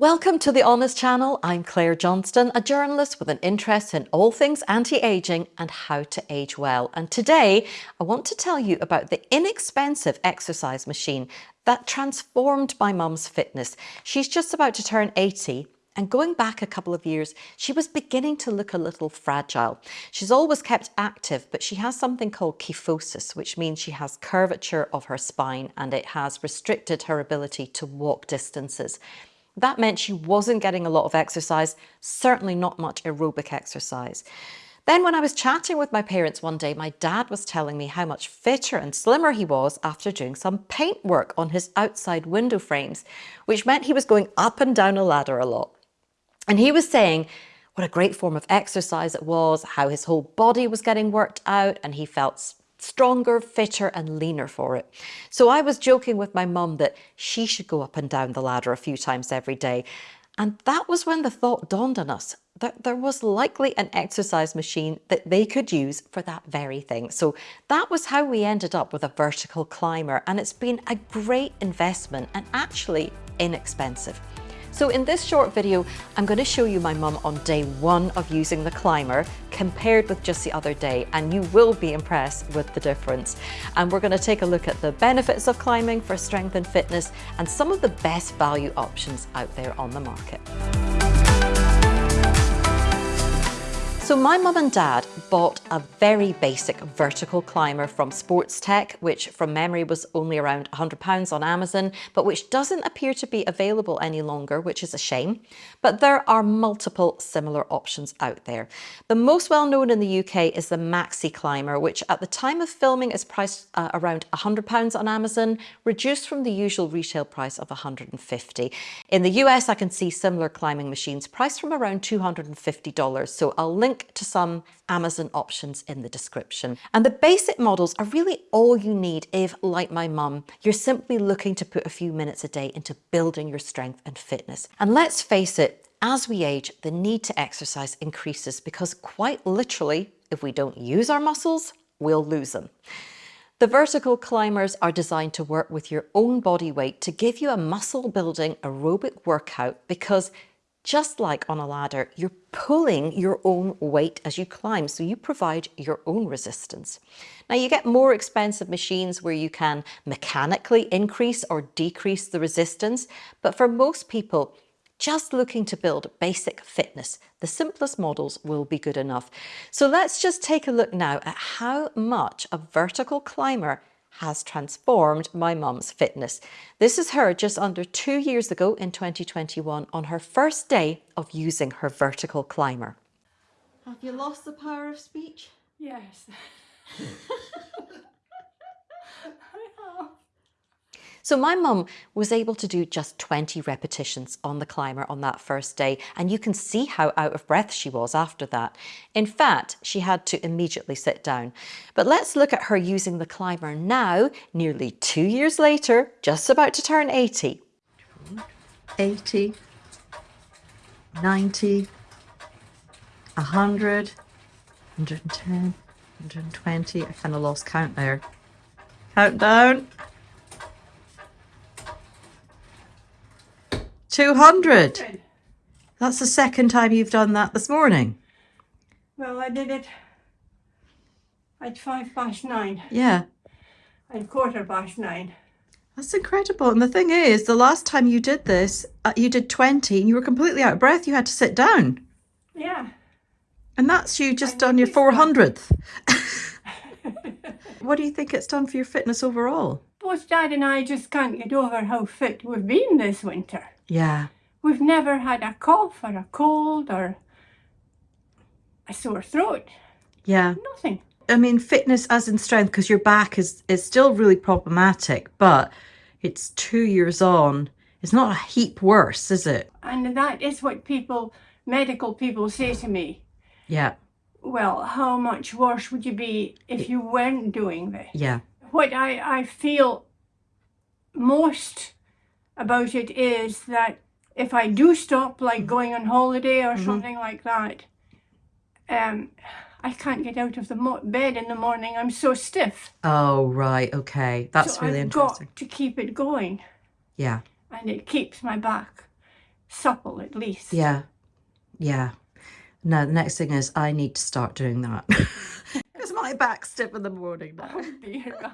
Welcome to the Honest Channel. I'm Claire Johnston, a journalist with an interest in all things anti-aging and how to age well. And today I want to tell you about the inexpensive exercise machine that transformed my mum's fitness. She's just about to turn 80 and going back a couple of years, she was beginning to look a little fragile. She's always kept active, but she has something called kyphosis, which means she has curvature of her spine and it has restricted her ability to walk distances. That meant she wasn't getting a lot of exercise, certainly not much aerobic exercise. Then when I was chatting with my parents one day, my dad was telling me how much fitter and slimmer he was after doing some paint work on his outside window frames, which meant he was going up and down a ladder a lot. And he was saying what a great form of exercise it was, how his whole body was getting worked out and he felt stronger, fitter and leaner for it. So I was joking with my mum that she should go up and down the ladder a few times every day. And that was when the thought dawned on us that there was likely an exercise machine that they could use for that very thing. So that was how we ended up with a vertical climber and it's been a great investment and actually inexpensive. So in this short video, I'm going to show you my mum on day one of using the climber compared with just the other day and you will be impressed with the difference. And we're going to take a look at the benefits of climbing for strength and fitness and some of the best value options out there on the market. So my mum and dad bought a very basic vertical climber from Sportstech, which from memory was only around £100 on Amazon, but which doesn't appear to be available any longer, which is a shame. But there are multiple similar options out there. The most well known in the UK is the MaxiClimber, which at the time of filming is priced uh, around £100 on Amazon, reduced from the usual retail price of £150. In the US, I can see similar climbing machines priced from around $250. So I'll link link to some Amazon options in the description. And the basic models are really all you need if, like my mum, you're simply looking to put a few minutes a day into building your strength and fitness. And let's face it, as we age, the need to exercise increases because quite literally, if we don't use our muscles, we'll lose them. The vertical climbers are designed to work with your own body weight to give you a muscle building aerobic workout because just like on a ladder, you're pulling your own weight as you climb, so you provide your own resistance. Now you get more expensive machines where you can mechanically increase or decrease the resistance, but for most people, just looking to build basic fitness, the simplest models will be good enough. So let's just take a look now at how much a vertical climber has transformed my mum's fitness. This is her just under two years ago in 2021 on her first day of using her vertical climber. Have you lost the power of speech? Yes. So my mum was able to do just 20 repetitions on the climber on that first day and you can see how out of breath she was after that. In fact, she had to immediately sit down. But let's look at her using the climber now, nearly two years later, just about to turn 80. 80, 90, 100, 110, 120. I kind of lost count there. Countdown. 200. That's the second time you've done that this morning. Well, I did it at five past nine. Yeah. At quarter past nine. That's incredible. And the thing is, the last time you did this, uh, you did 20 and you were completely out of breath. You had to sit down. Yeah. And that's you just done your 400th. what do you think it's done for your fitness overall? Both Dad and I just can't get over how fit we've been this winter. Yeah. We've never had a cough or a cold or a sore throat. Yeah. Nothing. I mean, fitness as in strength, because your back is, is still really problematic, but it's two years on. It's not a heap worse, is it? And that is what people, medical people say to me. Yeah. Well, how much worse would you be if you weren't doing this? Yeah. What I, I feel most about it is that if I do stop, like mm-hmm. going on holiday or mm -hmm. something like that, um, I can't get out of the bed in the morning. I'm so stiff. Oh, right. Okay. That's so really I've interesting. got to keep it going. Yeah. And it keeps my back supple at least. Yeah. Yeah. Now, the next thing is I need to start doing that. Because my back's stiff in the morning now. Oh.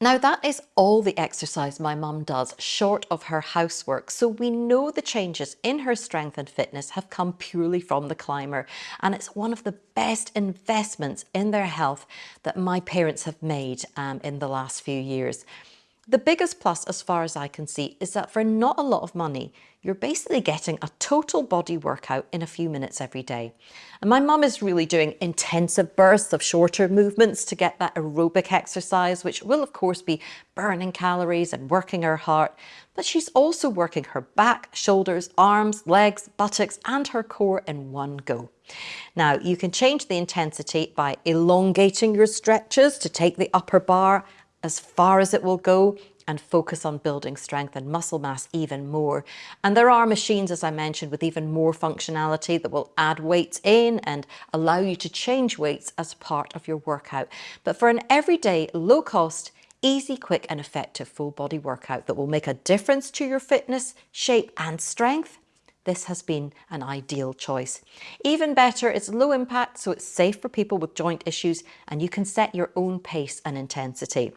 Now that is all the exercise my mum does short of her housework. So we know the changes in her strength and fitness have come purely from the climber. And it's one of the best investments in their health that my parents have made um, in the last few years. The biggest plus, as far as I can see, is that for not a lot of money, you're basically getting a total body workout in a few minutes every day. And my mum is really doing intensive bursts of shorter movements to get that aerobic exercise, which will of course be burning calories and working her heart. But she's also working her back, shoulders, arms, legs, buttocks, and her core in one go. Now, you can change the intensity by elongating your stretches to take the upper bar as far as it will go and focus on building strength and muscle mass even more. And there are machines, as I mentioned, with even more functionality that will add weights in and allow you to change weights as part of your workout. But for an everyday, low cost, easy, quick and effective full body workout that will make a difference to your fitness, shape and strength, this has been an ideal choice. Even better, it's low impact, so it's safe for people with joint issues and you can set your own pace and intensity.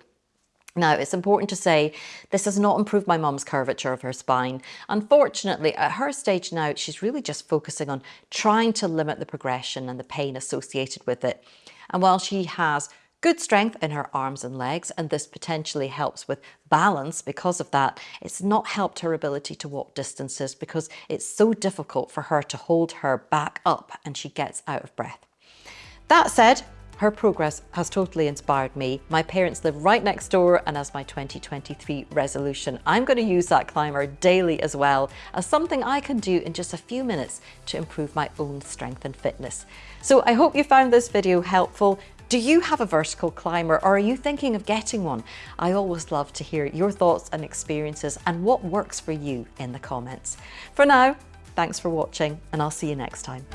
Now, it's important to say this has not improved my mum's curvature of her spine. Unfortunately, at her stage now, she's really just focusing on trying to limit the progression and the pain associated with it. And while she has good strength in her arms and legs, and this potentially helps with balance because of that, it's not helped her ability to walk distances because it's so difficult for her to hold her back up and she gets out of breath. That said, her progress has totally inspired me. My parents live right next door and as my 2023 resolution, I'm going to use that climber daily as well as something I can do in just a few minutes to improve my own strength and fitness. So I hope you found this video helpful. Do you have a vertical climber or are you thinking of getting one? I always love to hear your thoughts and experiences and what works for you in the comments. For now, thanks for watching and I'll see you next time.